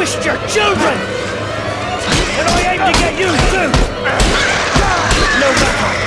squished your children! And I aim to get you too! No matter.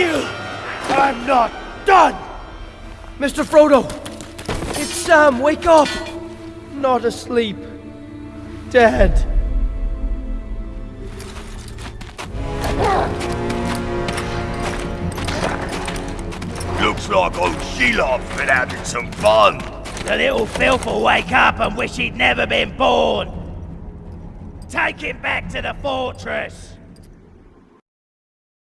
You! I'm not done! Mr. Frodo! It's Sam, wake up! Not asleep. Dead. Looks like old Shelob been having some fun. The little filth will wake up and wish he'd never been born. Take him back to the fortress.